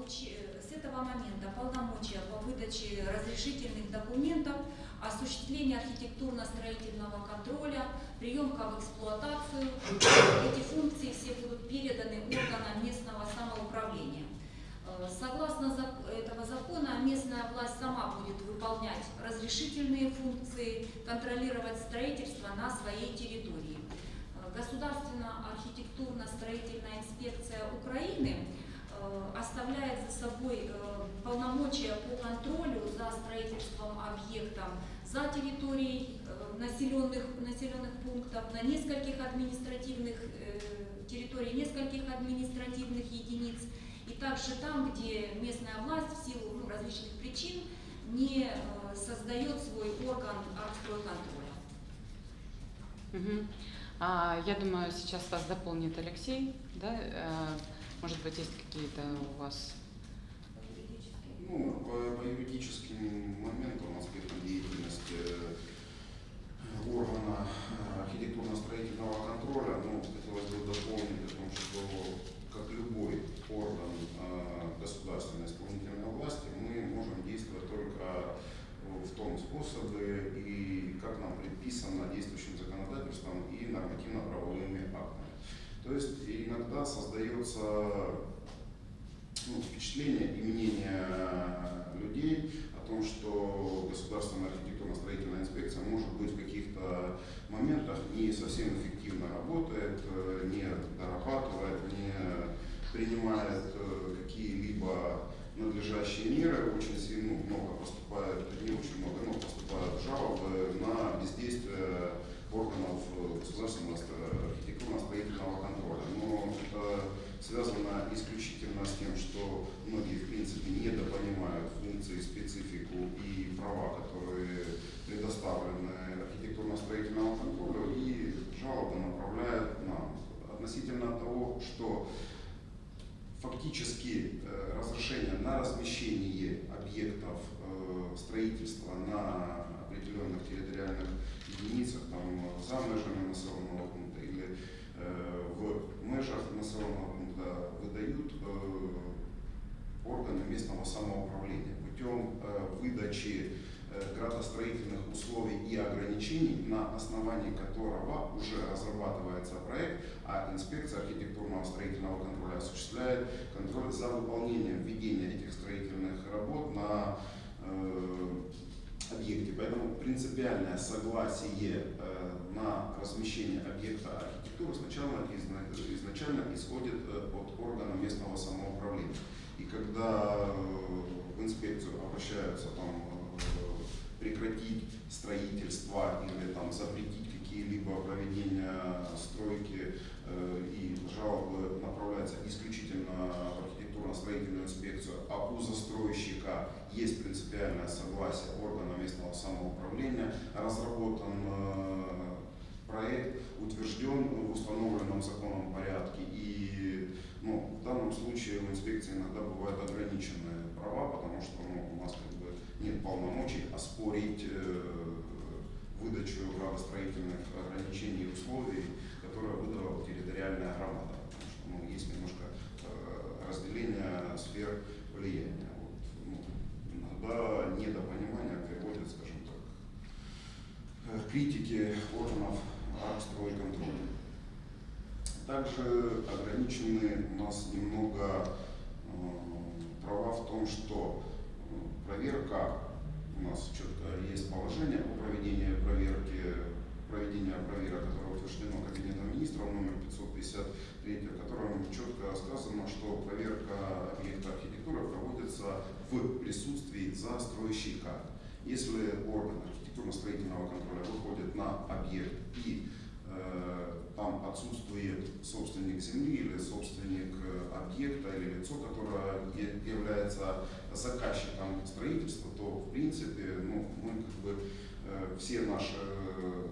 э, с этого момента полномочия по выдаче разрешительных документов, осуществление архитектурно-строительного контроля, приемка в эксплуатацию. Эти функции все будут переданы органам местного самоуправления. Э, Согласно этого закона, местная власть сама будет выполнять разрешительные функции, контролировать строительство на своей территории. Э, Государственно-архитектурно-строительная инспекция Украины оставляет за собой э, полномочия по контролю за строительством объектов за территорией э, населенных, населенных пунктов, на нескольких административных э, территорий, нескольких административных единиц, и также там, где местная власть в силу ну, различных причин не э, создает свой орган архстройконтроля. Мгм. А, я думаю, сейчас вас дополнит Алексей. Да? Может быть, есть какие-то у вас... Ну, по, по юридическим моментам, аспектам деятельности э, органа э, архитектурно-строительного контроля, ну, хотелось бы дополнить о том, что как любой орган э, государственной исполнительной власти, мы можем действовать только в том способе и как нам предписано действующим законодательством и нормативно-правовыми актами. То есть иногда создается ну, впечатление и мнение людей о том, что государственная архитектурно-строительная инспекция может быть в каких-то моментах не совсем эффективно работает, не дорабатывает, не принимает какие-либо надлежащие меры, очень сильно ну, много поступает, не очень много, но поступают жалобы на бездействие органов э, архитектурно-строительного контроля. Но это связано исключительно с тем, что многие, в принципе, недопонимают функции, специфику и права, которые предоставлены архитектурно-строительному контролю, и жалобы направляют нам. Относительно того, что фактически э, разрешение на размещение объектов э, строительства на определенных территориальных единицах, там, за межами населенного пункта в межах населенного пункта выдают э, органы местного самоуправления путем э, выдачи э, градостроительных условий и ограничений, на основании которого уже разрабатывается проект, а инспекция архитектурного строительного контроля осуществляет контроль за выполнением введения этих строительных работ на э, объекте. Поэтому принципиальное согласие э, на размещение объекта архитектуры сначала изна- изначально исходит э, от органа местного самоуправления. И когда э, в инспекцию обращаются там, э, прекратить строительство или там, запретить какие-либо проведения стройки и жалобы направляются исключительно в архитектурно-строительную инспекцию, а у застройщика есть принципиальное согласие органа местного самоуправления, разработан проект, утвержден в установленном законом порядке и ну, в данном случае у инспекции иногда бывают ограниченные права, потому что ну, у нас как бы нет полномочий оспорить э, выдачу градостроительных ограничений и условий, которые выдала территориальная громада. Потому что ну, есть немножко э, разделение сфер влияния. Вот, ну, иногда недопонимание приводит, скажем так, э, к критике органов стройконтроля. Также ограничены у нас немного э, права в том, что э, проверка, у нас четко есть положение о проведении проверки, проведения проверок, которое утверждено Кабинетом министров номер 553, в котором четко сказано, что проверка объекта архитектуры проводится в присутствии застройщика. Если орган архитектурно-строительного контроля выходит на объект и э, там отсутствует собственник земли или собственник э, объекта или лицо, которое является заказчиком строительства, то в принципе ну, мы как бы э, все наши э,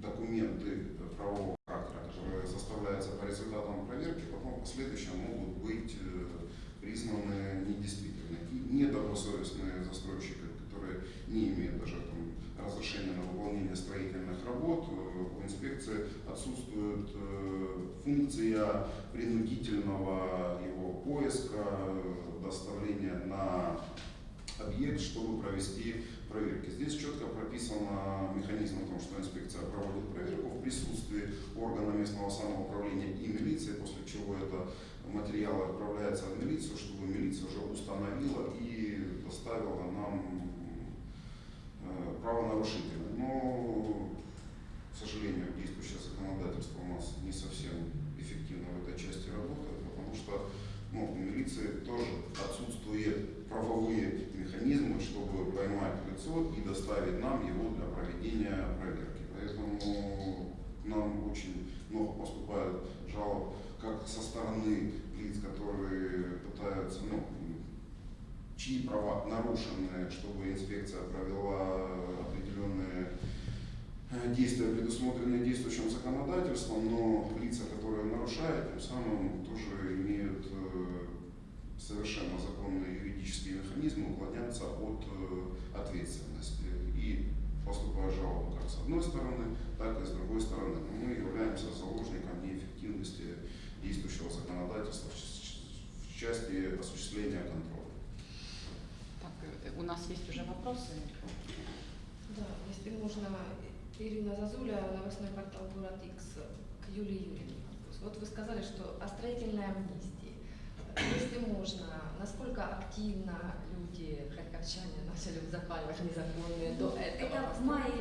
документы правового характера, которые составляются по результатам проверки, потом в последующем могут быть э, признаны недействительными. И недобросовестные застройщики, которые не имеют даже там, разрешения на выполнение строительных работ, э, у инспекции отсутствует э, функция принудительного его поиска, э, доставления на объект, чтобы провести проверки. Здесь четко прописан механизм о том, что инспекция проводит проверку в присутствии органа местного самоуправления и милиции, после чего это материалы отправляются в милицию, чтобы милиция уже установила и доставила нам э, правонарушителя. Но, к сожалению, действующее законодательство у нас не совсем эффективно в этой части работает, потому что ну, у милиции тоже отсутствуют правовые механизмы, чтобы поймать лицо и доставить нам его для проведения проверки. Поэтому нам очень много поступает жалоб как со стороны лиц, которые пытаются, ну, чьи права нарушены, чтобы инспекция провела определенные э, действия, предусмотренные действующим законодательством, но лица, которые нарушают, тем самым тоже имеют э, совершенно законные юридические механизмы уклоняться от э, ответственности. И поступают жалобы как с одной стороны, так и с другой стороны. Но мы являемся заложником неэффективности действующего законодательства в части осуществления контроля у нас есть уже вопросы. Да, если можно, Ирина Зазуля, новостной портал «Город X» к Юлии Юрьевне. Вот вы сказали, что о строительной амнистии. Если можно, насколько активно люди, харьковчане, начали запаливать незаконные до этого? Это в мае,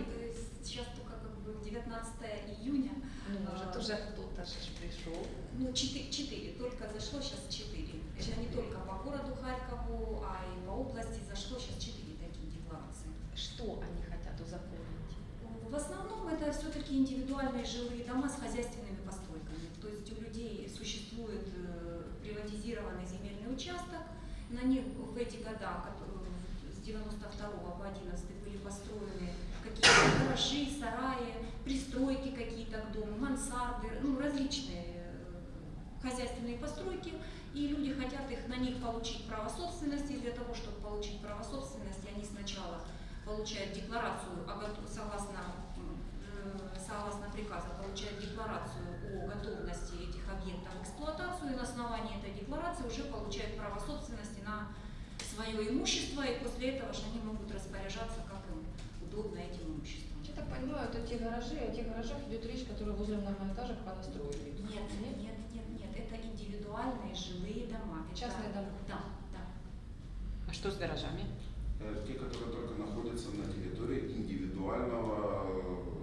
сейчас только как бы 19 июня. Ну, может, а, тоже кто-то же пришел. Ну, 4, 4, только зашло сейчас 4. Конечно, не только по городу Харькову, а и по области зашло сейчас четыре такие декларации. Что они хотят узаконить? Э, в основном это все-таки индивидуальные жилые дома с хозяйственными постройками. То есть у людей существует э, приватизированный земельный участок, на них в эти года, э, с 92 по 11 были построены какие-то гаражи, сараи, пристройки какие-то к дому, мансарды, ну, различные хозяйственные постройки, и люди хотят их на них получить право собственности. И для того, чтобы получить право собственности, они сначала получают декларацию согласно, э, согласно приказу, получают декларацию о готовности этих объектов в эксплуатацию, и на основании этой декларации уже получают право собственности на свое имущество, и после этого же они могут распоряжаться, как им удобно этим имуществом. Я так понимаю, это те гаражи, о тех гаражах идет речь, которые возле многоэтажек понастроили. Нет, нет, нет, индивидуальные жилые дома. Частные дома. Да, да. А что с гаражами? Э, Те, которые только находятся на территории индивидуального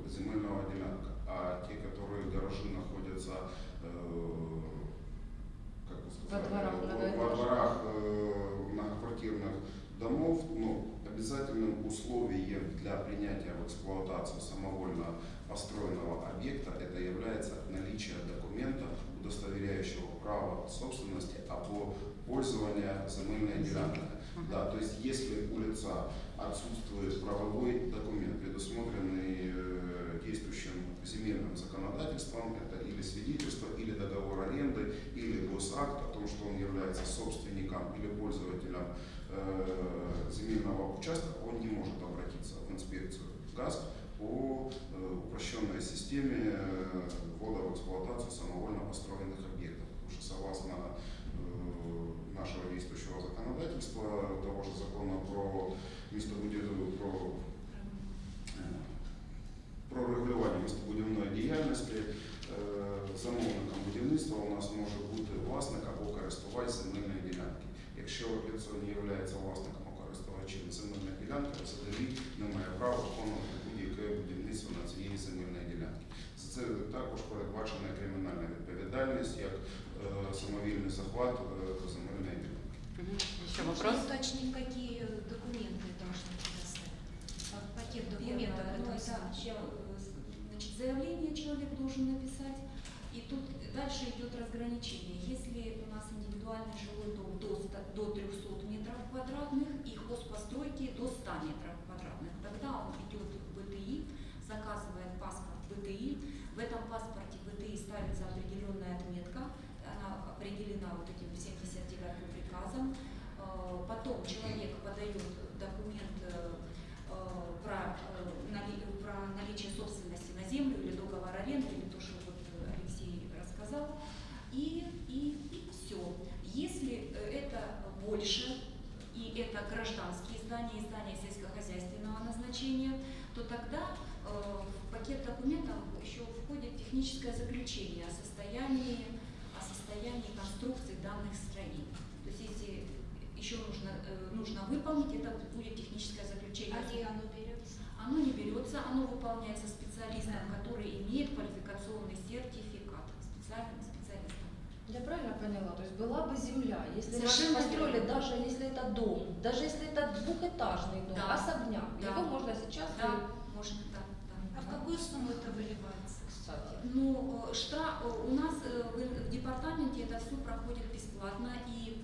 э, земельного делянка, а те, которые гаражи находятся, э, как бы сказать, Во дворах во многоэтажек. дворах многоквартирных домов, ну, обязательным условием для принятия в эксплуатацию самовольно построенного объекта это является наличие документа, удостоверяющего право собственности, а по пользования земельной делянкой. Да, то есть если у лица отсутствует правовой документ, предусмотренный э, действующим земельным законодательством, это или свидетельство, или договор аренды, или госакт о том, что он является собственником или пользователем э, земельного участка, он не может обратиться в инспекцию ГАЗ по э, упрощенной системе э, ввода в эксплуатацию самовольно построенных объектов. Потому что согласно э, нашего действующего законодательства, того же закона про местобудивную, про, э, про регулювання містобудівної діяльності, е, замовником будівництва у нас може бути власник або користувач земельної ділянки. Якщо лицо не є власником або користувачем земельної ділянки, взагалі не має права виконувати будь-яке будівництво на цієї земельної ділянки. За це також передбачена кримінальна відповідальність як е, самовільний захват е, земельної ділянки. Мгм. Еще Можно вопрос? уточнить, какие документы должны предоставить? Па- Пакет документов Первое, ну, этого это, случая. э, с- значит, заявление человек должен написать, и тут дальше идет разграничение. Если у нас индивидуальный жилой дом до, 100 до 300 метров квадратных и хозпостройки до 100 метров квадратных, тогда он идет в БТИ, заказывает паспорт ВТИ. В этом паспорте ВТИ ставится определенная отметка, она определена вот этим 79-м приказом. Э, потом человек подает документ э, э, про, про наличие собственности на землю или договор аренды, или то, что вот Алексей рассказал. И, и, и все. Если это больше, и это гражданские здания, здания сельскохозяйственного назначения, то тогда в пакет документов еще входит техническое заключение о состоянии, о состоянии конструкции данных строений. То есть если еще нужно, э, нужно выполнить, это будет техническое заключение. А где оно берется? Оно не берется, оно выполняется специалистом, который имеет квалификационный сертификат. Специальным специалистом. Я правильно поняла? То есть была бы земля, если Совершенно вы построили, верно. даже если это дом, даже если это двухэтажный дом, Да. особняк, Да. его можно сейчас... Да, да. А в какую сумму это выливается? Кстати. Ну, э, штраф, э, у нас э, в департаменте это все проходит бесплатно, и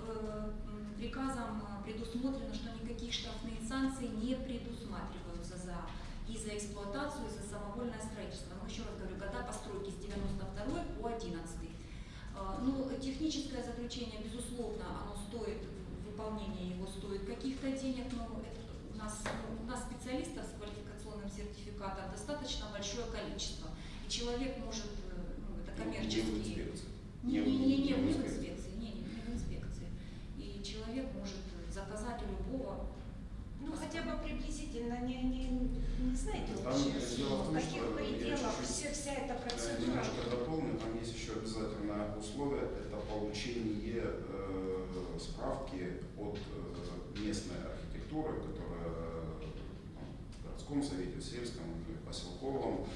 приказом предусмотрено, что никакие штрафные санкции не предусматриваются за и за эксплуатацию, и за самовольное строительство. Но еще раз говорю, года постройки с 92 по 11. Э, Ну, техническое заключение, безусловно, оно стоит, выполнение его стоит каких-то денег, но у нас, ну, у нас специалистов с квалификационным сертификатом достаточно большое количество. И человек может, э, ну, это коммерческий... инспекции. Не, не, не, не, в не в инспекции. не, не, не в инспекции. И человек может заказать у любого. Ну, хотя бы приблизительно, не, не, не знаете Там общую дело в том, каких что я пределах все, вся эта процедура. Немножко дополню, там есть еще обязательное условие, это получение э, справки от э, местной архитектуры, которая там, в городском совете, в сельском или поселковом,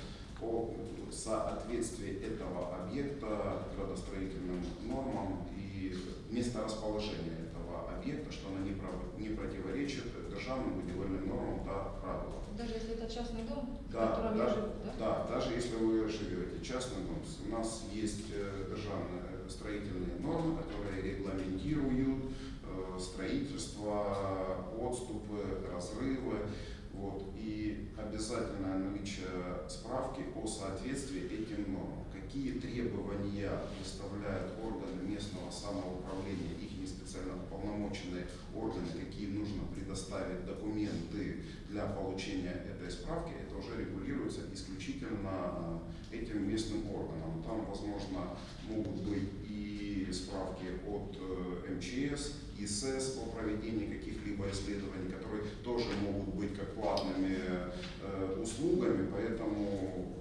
о соответствии этого объекта градостроительным нормам и месторасположения этого объекта, что оно не, противоречит державным будівельным нормам та правилам. Даже если это частный дом, в Да, котором да, я живу, да? Да, даже если вы живете частный дом, у нас есть э, державные э, строительные нормы, которые регламентируют строительство, отступы, разрывы. Вот, и обязательное наличие справки о соответствии этим нормам. Какие требования выставляют органы местного самоуправления, их не специально уполномоченные органы, какие нужно предоставить документы для получения этой справки, это уже регулируется исключительно э, этим местным органам. Там, возможно, могут быть и справки от э, МЧС, ИСС по проведению каких-либо исследований, которые тоже могут быть как платными э, услугами, поэтому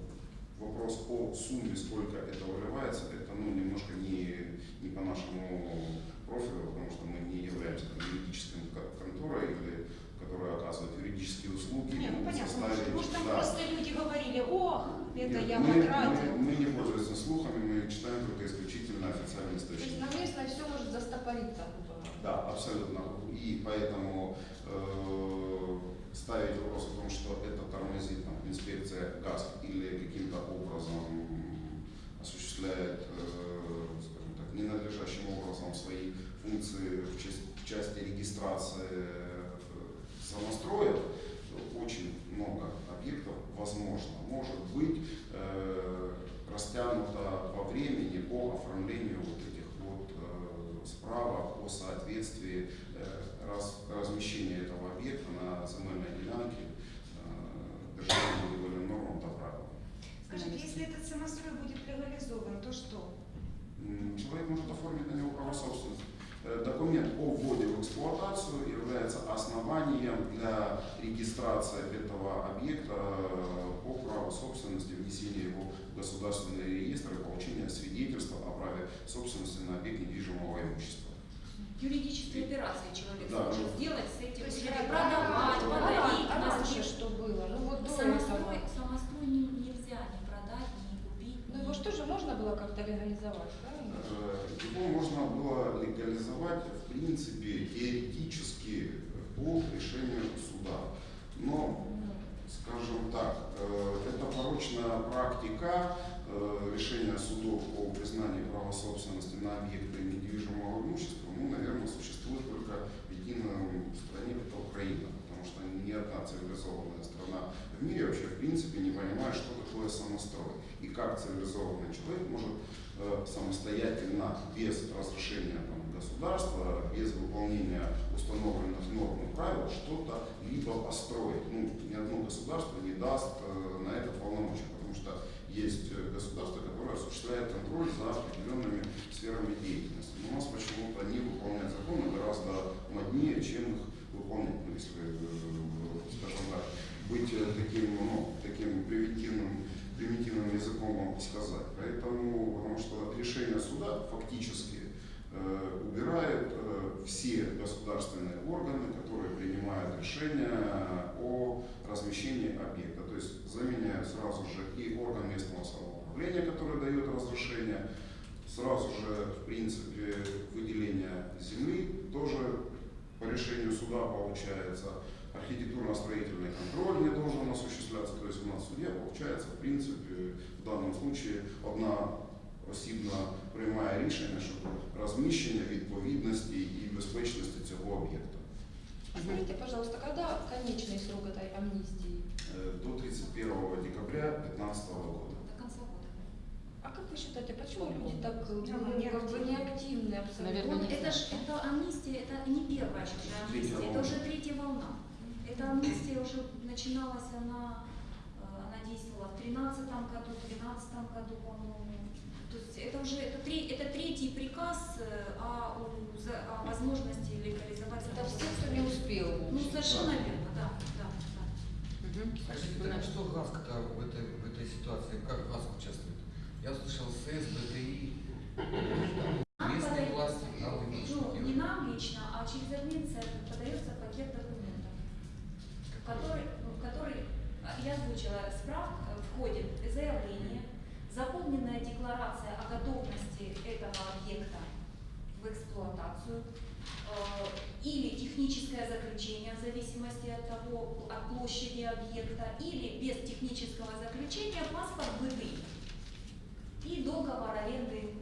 вопрос о сумме, сколько это выливается, это ну, немножко не, не по нашему профилю, потому что мы не являемся там, юридической кон- конторой, или, которая оказывает юридические услуги. Не, ну могут понятно, составить, может, там да. просто люди говорили, ох, это Нет, я мы, потратил. мы, мы не пользуемся слухами, мы читаем только исключительно официальные То есть источники. на местной все может застопориться. Да, абсолютно. И поэтому э, ставить вопрос о том, что это тормозит там, инспекция ГАС или каким-то образом осуществляет, э, скажем так, ненадлежащим образом свои функции в, части- в части регистрации э, самостроек, очень много объектов, возможно, может быть э, растянуто во времени по оформлению справок о соответствии э, раз- размещения этого объекта на земельной делянке э, державным будівельним нормам та правилам. Скажите, если этот самострой будет легализован, то что? Человек может оформить на него право собственности. Э, Документ о вводе в эксплуатацию является основанием для регистрации этого объекта по праву собственности, внесения его государственный реестр и получения свидетельства о праве собственности на объект недвижимого имущества. Юридические операции человек Да, сможет ну, сделать с этим, То есть продавать, А подарить, а раньше что было? Ну вот до Самострой, этого. самострой не- нельзя ни продать, ни купить. Ну его что же можно было как-то легализовать, правильно? Э, Его можно было легализовать, в принципе, теоретически по решению суда. Но скажем так, э, это порочная практика э, решения судов по признанию права собственности на объекты недвижимого имущества, ну, наверное, существует только в едином стране, это Украина, потому что ни одна цивилизованная страна в мире вообще в принципе не понимает, что такое самострой и как цивилизованный человек может э, самостоятельно, без разрешения государства, без выполнения установленных норм и правил что-то либо построить. Ну, ни одно государство не даст э, на это полномочия, потому что есть э, государство, которое осуществляет контроль за определенными сферами деятельности. Но у нас почему-то не выполнять законы гораздо моднее, чем их выполнять. Ну, если, э, скажем так, быть таким, ну, таким примитивным, примитивным языком вам сказать. Поэтому, потому что решение суда фактически убирает э, все государственные органы, которые принимают решения о размещении объекта. То есть заменяют сразу же и орган местного самоуправления, который дает разрешение, сразу же, в принципе, выделение земли тоже по решению суда получается. Архитектурно-строительный контроль не должен осуществляться. То есть у нас в суде получается, в принципе, в данном случае одна осібна приймає рішення щодо розміщення відповідності і безпечності цього об'єкта. Скажите, пожалуйста, когда конечный срок этой амнистии? Э, До 31 декабря 2015 года. До конца года. А как вы считаете, почему люди так Ну, ну, как бы неактивны абсолютно? Наверное, Он- не это знаю. ж это амнистия, это не первая же Третья амнистия, это волна. уже третья волна. Эта амнистия уже начиналась, она, э, она действовала в 2013 году, в 2012 году, по-моему. Это уже это, три- это третий приказ э, о, у- за- о возможности легализовать Это все, кто не успел. Ну, совершенно верно, да, да, да. Мгм. Скажите, так что ГАСК-то в этой, в этой ситуации, как ГАСК участвует? Я услышал СЭС, БТИ, местные власти, а вы что Ну, не делаете? нам лично, а через администрацию подается пакет документов. в который, ну, в который а, я озвучила справка, входит заявление, заполненная декларация о готовности этого объекта в эксплуатацию э, или техническое заключение в зависимости от того, от площади объекта, или без технического заключения паспорт БДИ и договор аренды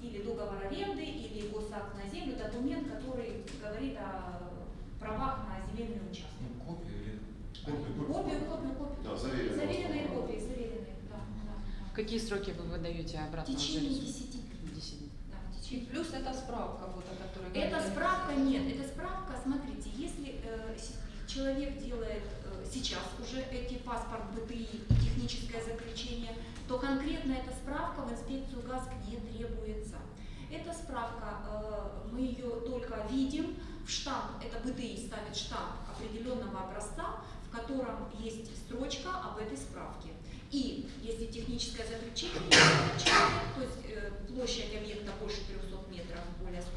или договор аренды, или госакт на землю, документ, который говорит о правах на земельный участок. Ну, копию или... Копию, Копию, копию, копию. Да, заверенные. Заверенные копии, заверенные, да, да. В какие сроки вы выдаете В обратно течение жильцу? 10 дней. 10 дней. Да, в И течение. плюс это справка вот, о которой Это говорили. справка нет, это справка, смотрите, если э, человек делает сейчас уже эти паспорт БТИ и техническое заключение, то конкретно эта справка в инспекцию ГАСК не требуется. Эта справка, э, мы ее только видим, в штамп, это БТИ ставит штамп определенного образца, в котором есть строчка об этой справке. И если техническое заключение то есть э, площадь объекта больше 300 метров, более 100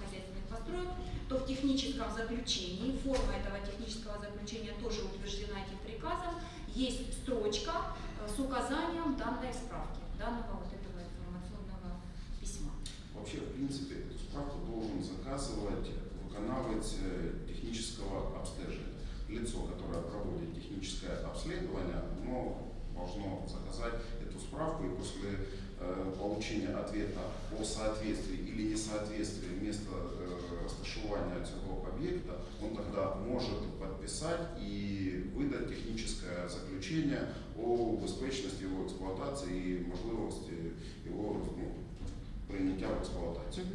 хозяйственных построек, то в техническом заключении, форма этого технического заключения тоже утверждена этим приказом, есть строчка э, с указанием данной справки, данного вот этого информационного письма. Вообще, в принципе, справку должен заказывать, выконавать э, технического обследования. Лицо, которое проводит техническое обследование, оно должно заказать эту справку и после э, получения ответа о соответствии или несоответствии места э, розташування цього об'єкта, он тогда может подписать и выдать техническое заключение о безопасности его эксплуатации и можливости его ну, прийняття в експлуатацію.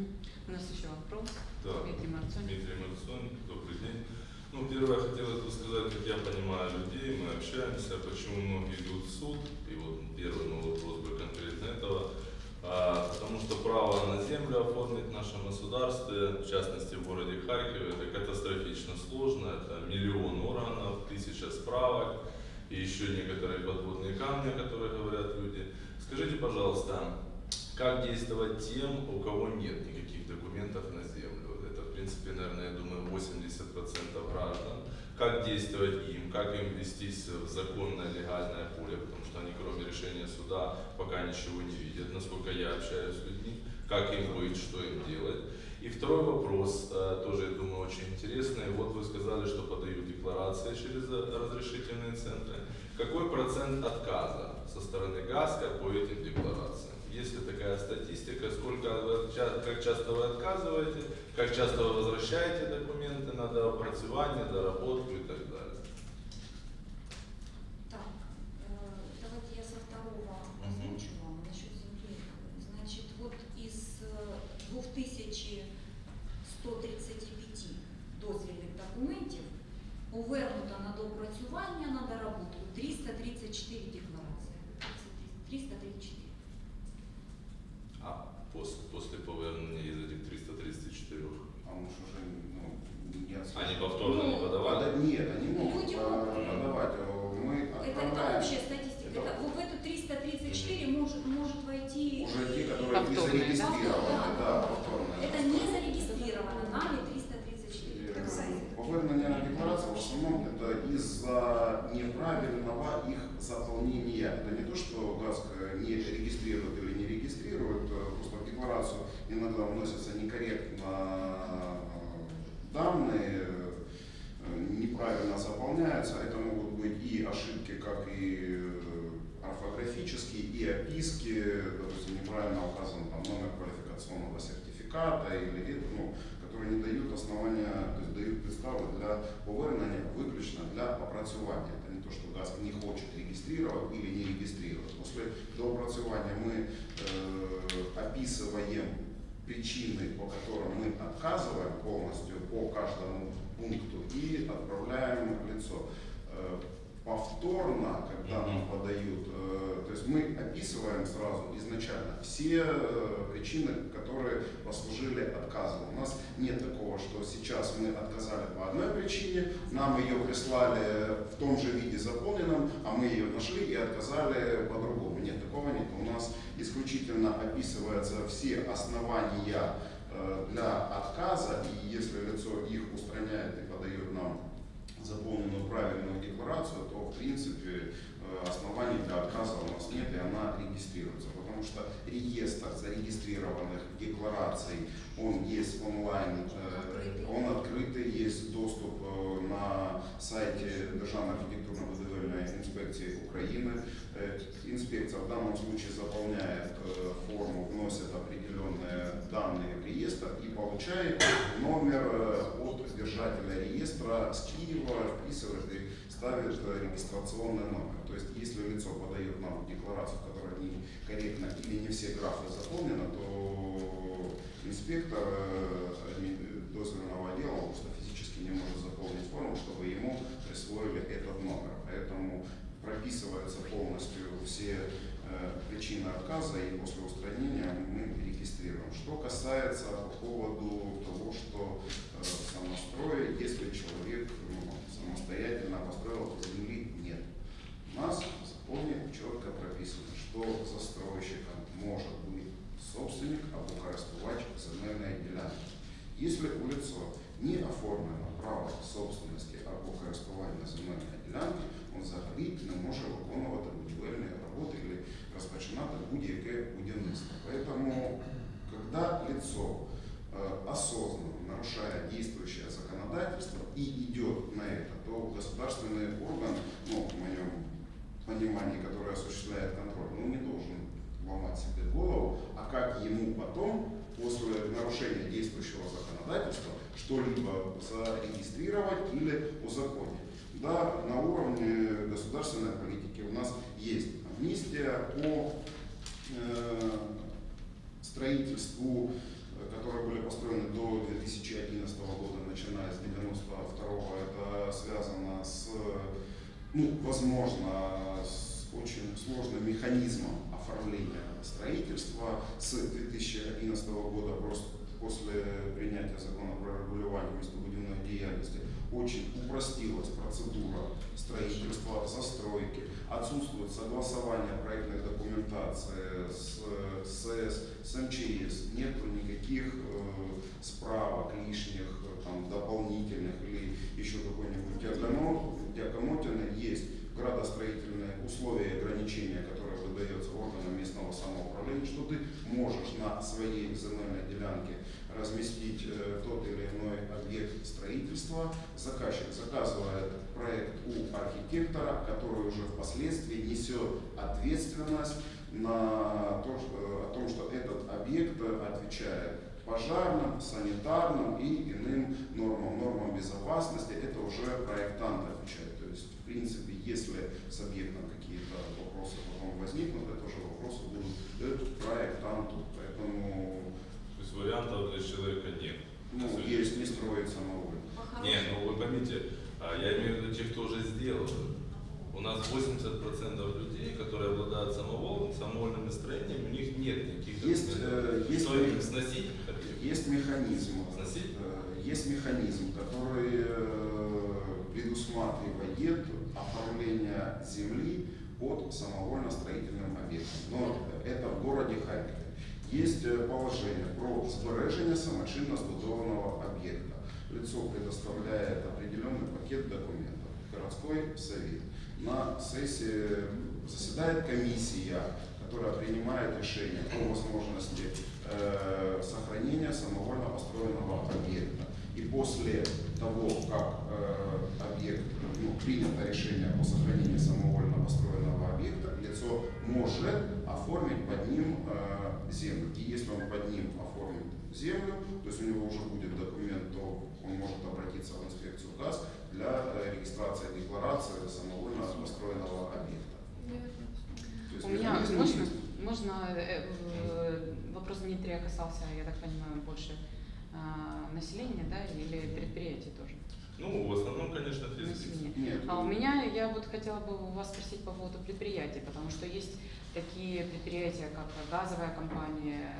У нас еще вопрос. Да, Дмитрий Марцон. Дмитрий Марцон, добрый день. Ну, первое, хотелось бы сказать, как я понимаю людей, мы общаемся, почему многие идут в суд, и вот первый мой вопрос бы конкретно этого, потому что право на землю оформить в нашем государстве, в частности в городе Харькове, это катастрофично сложно, это миллион органов, тысяча справок, и еще некоторые подводные камни, о которых говорят люди. Скажите, пожалуйста, как действовать тем, у кого нет никаких документов на землю? Это, в принципе, наверное, я думаю, 80% граждан. Как действовать им, как им вестись в законное, легальное поле, потому что они, кроме решения суда, пока ничего не видят, насколько я общаюсь с людьми, как им быть, что им делать. И второй вопрос, э, тоже, я думаю, очень интересный. Вот вы сказали, что подают декларации через э, разрешительные центры. Какой процент отказа со стороны ГАСКа по этим декларациям? Есть ли такая статистика, сколько как часто вы отказываете, как часто вы возвращаете документы на доопрацювание, доработку э, неправильно заполняются. Это могут быть и ошибки, как и э, орфографические, и описки, допустим, неправильно указан там, номер квалификационного сертификата или ну, которые не дают основания, то есть дают підстави для повернення виключно для опрацювання. Это не то, что ГАСК не хочет регистрировать или не регистрировать. После доопрацювания мы э, описываем причины, по которым мы отказываем полностью по каждому пункту и отправляем лицо. Повторно, когда нам подают, э, то есть мы описываем сразу изначально все э, причины, которые послужили отказу. У нас нет такого, что сейчас мы отказали по одной причине, нам ее прислали в том же виде заполненном, а мы ее нашли и отказали по-другому. Нет, такого нет. У нас исключительно описываются все основания э, для отказа, и если лицо их устраняет и подает нам заполненную правильную декларацию, то в принципе оснований для отказа у нас нет, и она регистрируется. Потому что реестр зарегистрированных деклараций, он есть онлайн, э, он открытый, есть доступ э, на сайте Державной архитектурно-будівельної инспекции Украины. Э, Инспекция в данном случае заполняет э, форму, вносит определенные данные в реестр и получает номер э, от держателя реестра с Киева, вписывает и ставит э, регистрационный номер. То есть, если лицо подает нам декларацию, которая не корректна или не все графы заполнены, то инспектор э, дозвольного отдела просто физически не может заполнить форму, чтобы ему присвоили этот номер. Поэтому прописываются полностью все э, причины отказа и после устранения мы регистрируем. Что касается по поводу того, что э, в самострое, если человек ну, самостоятельно построил по земли. У нас в законе четко прописано, что застройщиком может быть собственник або користувач земельної ділянки. Если у лица не оформлено право собственности або користування земельної ділянки, він взагалі не може виконувати будівельні роботи или розпочинати будь-яке будівництво. Поэтому, когда лицо э, осознанно нарушая действующее законодательство и идет на это, то государственный орган, ну, в моем понимании, который осуществляет контроль, ну, не должен ломать себе голову, а как ему потом, после нарушения действующего законодательства, что-либо зарегистрировать или узаконить. Да, на уровне государственной политики у нас есть амнистия по э, строительству, которые были построены до 2011 года, начиная с 92 это связано с, ну, возможно, с очень сложным механизмом оформления строительства. С 2011 года просто после принятия закона про регулирование местобудивной деятельности очень упростилась процедура строительства, застройки, отсутствует согласование проектной документации с СЭС, с МЧС, нет никаких э, справок лишних, э, там, дополнительных или еще какой-нибудь диагомотины. Есть градостроительные условия и ограничения, которые выдаются органам местного самоуправления, что ты можешь на своей земельной делянке разместить э, тот или иной объект строительства. Заказчик заказывает проект у архитектора, который уже впоследствии несет ответственность на то, что, о том, что этот объект отвечает пожарным, санитарным и иным нормам, нормам безопасности. Это уже проектант отвечает. То есть, в принципе, если с объектом какие-то вопросы потом возникнут, это уже вопросы будут к проектанту. Поэтому То есть вариантов для человека нет. ну, есть не строить самовольно. Нет, ну вы поймите, а, я имею в виду тех, кто уже сделал. У нас 80% людей, которые обладают самоволом, самовольными строениями, у них нет никаких Есть, документов. э, есть Что им сносить? Есть механизм, э, есть механизм, который э, предусматривает оформление земли под самовольно-строительным объектом. Но это в городе Харькове. Есть е, положение про збереження самочинно збудованого объекта. Лицо предоставляет определенный пакет документов. Городской совет. На сессии заседает комиссия, которая принимает решение о возможности э, сохранения самовольно построенного объекта. И после того, как э, объект, ну, принято решение о сохранении самовольно построенного объекта, лицо может оформить под ним э, землю. И если он под ним оформит землю, то есть у него уже будет документ, то он может обратиться в инспекцию ГАЗ для регистрации декларации самовольно построенного объекта. Есть У меня можно, можно э, э, вопрос Дмитрия касался, я так понимаю, больше а, населения, да, или предприятий тоже? Ну, в основном, конечно. Нет, А у меня, я вот хотела бы у вас спросить по поводу предприятий, потому что есть такие предприятия, как газовая компания,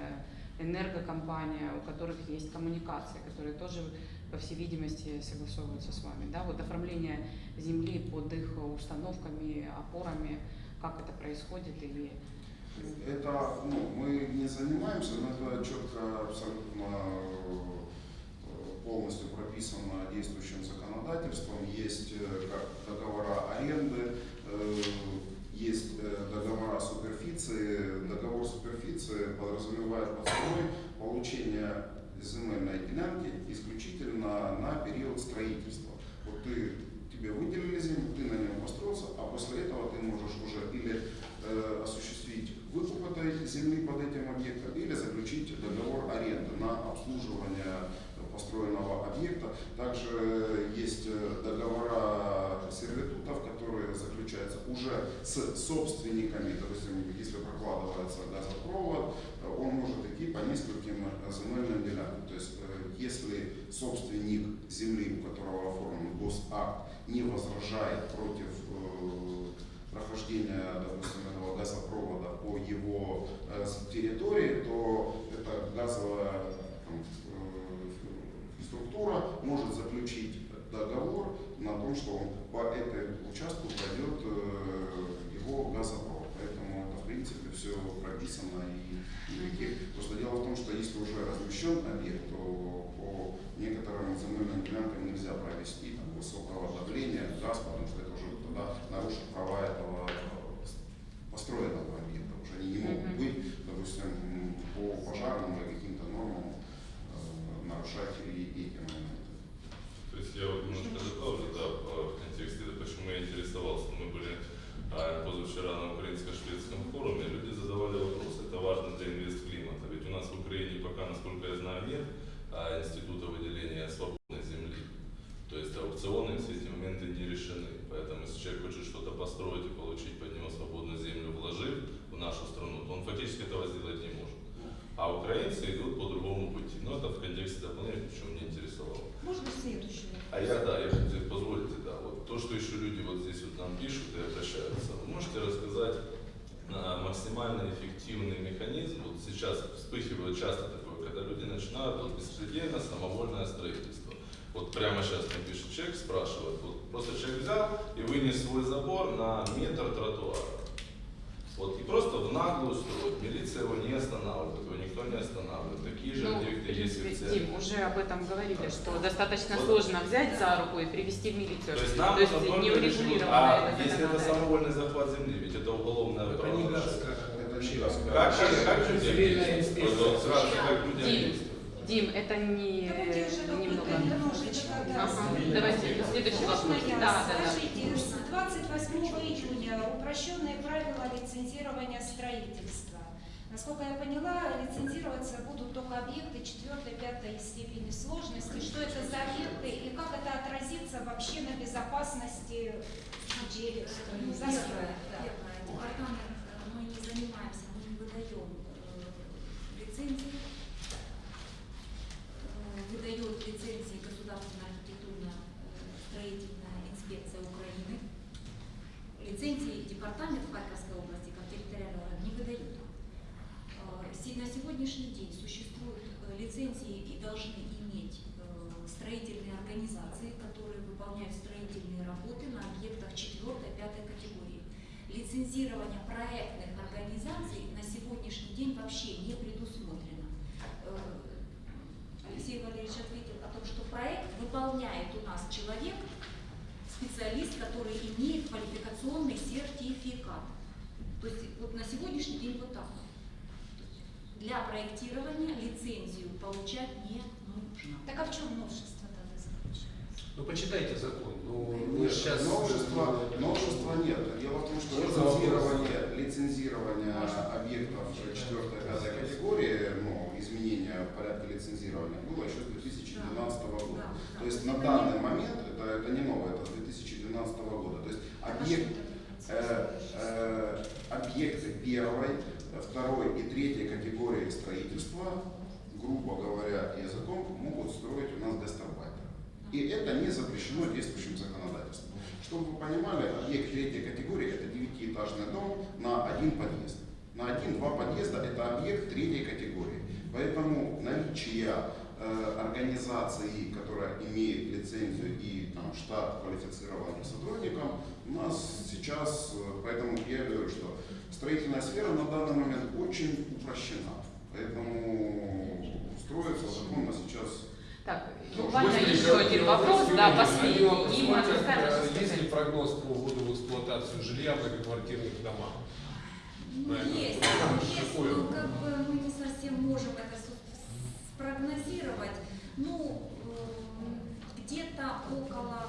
энергокомпания, у которых есть коммуникации, которые тоже, по всей видимости, согласовываются с вами. Да? Вот оформление земли под их установками, опорами, как это происходит или Это, ну, мы не занимаемся, но это четко абсолютно э, полностью прописано действующим законодательством. Есть э, как договора аренды, э, есть договора суперфиции. Договор суперфиции подразумевает под собой получение земельной делянки исключительно на период строительства. Вот ты, тебе выделили землю, ты на нем построился, а после этого ты можешь уже или э, осуществить выкуп этой земли под этим объектом или заключить договор аренды на обслуживание построенного объекта. Также есть э, договора сервитутов, которые заключаются уже с собственниками, допустим, если прокладывается газопровод, э, он может идти по нескольким э, земельным делянкам. То есть, если собственник земли, у которого оформлен госакт, не возражает против прохождения, допустим, газопровода по его э, территории, то эта газовая э, структура может заключить договор на том, что он по этому участку пройдет э, его газопровод. Поэтому это в принципе все прописано и никаких. Просто дело в том, что если уже размещен объект, то по некоторым земельным делянкам нельзя провести там, высокого давления газ, потому что это уже тогда нарушит права этого э, построенного объекта. Уже они не могут быть, допустим, по пожарным или каким-то нормам э, нарушать и эти моменты. То есть я вот немножко добавлю, да, в контексте, да, почему я интересовался. Мы были а, позавчера на украинско-шведском форуме, люди задавали вопрос, это важно для инвестклимата. Ведь у нас в Украине пока, насколько я знаю, нет а, института выделения свободной земли. То есть аукционы все эти моменты не решены. Поэтому если человек хочет что-то построить и получить под него свободную вложив в нашу страну, то он фактически этого сделать не может. А украинцы идут по другому пути. Но это в контексте дополнения, почему меня интересовало. Можно следующую? А я, да, я хотел, позволите, да, вот то, что еще люди вот здесь вот нам пишут и обращаются, вы можете рассказать а, максимально эффективный механизм, вот сейчас вспыхивает часто такое, когда люди начинают вот беспредельно самовольное строительство. Вот прямо сейчас мне пишет человек, спрашивает, вот просто человек взял и вынес свой забор на метр тротуара. Вот, и просто в наглую строит. Милиция его не останавливает, его никто не останавливает. Такие же Ну, объекты есть в центре. Дим, уже об этом говорили, что достаточно Вот. сложно взять за руку и привести в милицию. То есть нам То есть не урегулировано А это если это самовольный захват земли, ведь это уголовное Это не газка. Как, как, как действовать? инспекция. Вот сразу как людям Дим, это не немного. Ага, давайте, следующий вопрос. Да, да, да. Скажите, с 28 июня лицензирования строительства. Насколько я поняла, лицензироваться будут только объекты 4-5 степени сложности. Что это за объекты и как это отразится вообще на безопасности людей? Ну, да. департамент, э, мы не занимаемся, мы не выдаем э, лицензии. Э, Выдает лицензии Государственная архитектурно-строительная инспекция Украины. Лицензии департамент Харьковской области как территориальный орган не выдает. Э, се- На сегодняшний день существуют э, лицензии и должны иметь э, строительные организации, которые выполняют строительные лицензирование проектных организаций на сегодняшний день вообще не предусмотрено. Э, Алексей Валерьевич ответил о том, что проект выполняет у нас человек, специалист, который имеет квалификационный сертификат. То есть вот на сегодняшний день вот так. вот. Для проектирования лицензию получать не нужно. Так а в чем новшество тогда заключается? Ну почитайте закон. Ну, Нет, сейчас новшества, новшества нет. Дело в том, что лицензирование, лицензирование объектов 4-5 категории, ну, изменения порядка лицензирования было еще с 2012 года. Да, да. То есть на данный момент, это, это не новое, это с 2012 года. То есть а объект, э, э, объекты первой, второй и третьей категории строительства, грубо говоря, языком, могут строить у нас гастарбайтеры. И это не запрещено действующим законодательством. Чтобы вы понимали, объект третьей категории это девятиэтажный дом на один подъезд. На один-два подъезда это объект третьей категории. Поэтому наличие э, организации, которая имеет лицензию и там, штат квалифицированных сотрудников, у нас сейчас, э, поэтому я говорю, что строительная сфера на данный момент очень упрощена. Поэтому строится законно сейчас Так, Ну, буквально еще один вопрос, да, последний. И мы э, Есть ли прогноз по вводу в эксплуатацию жилья в многоквартирных домах? Правильно. Есть, есть, Какое? но как бы мы не совсем можем это спрогнозировать. Ну, эм, где-то около,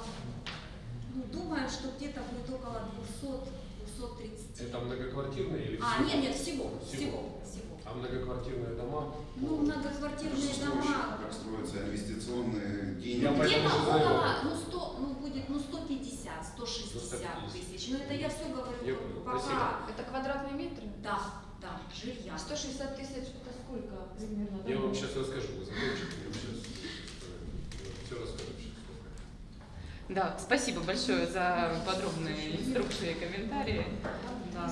ну, думаю, что где-то будет около 200-230. Это многоквартирные или А, всего? нет, нет, всего, Всего. всего, всего. А многоквартирные дома? Ну, многоквартирные дома, как строятся инвестиционные деньги. Где-то около, ну, 100, ну, будет, ну, 150, 160 тысяч. Но это я все говорю Я пока, спасибо. Это квадратные метры? да, да, жилья. 160 тысяч это сколько примерно? Я вам сейчас расскажу, вы закончите, я вам сейчас все расскажу. Да, спасибо большое за подробные инструкции и комментарии. Да.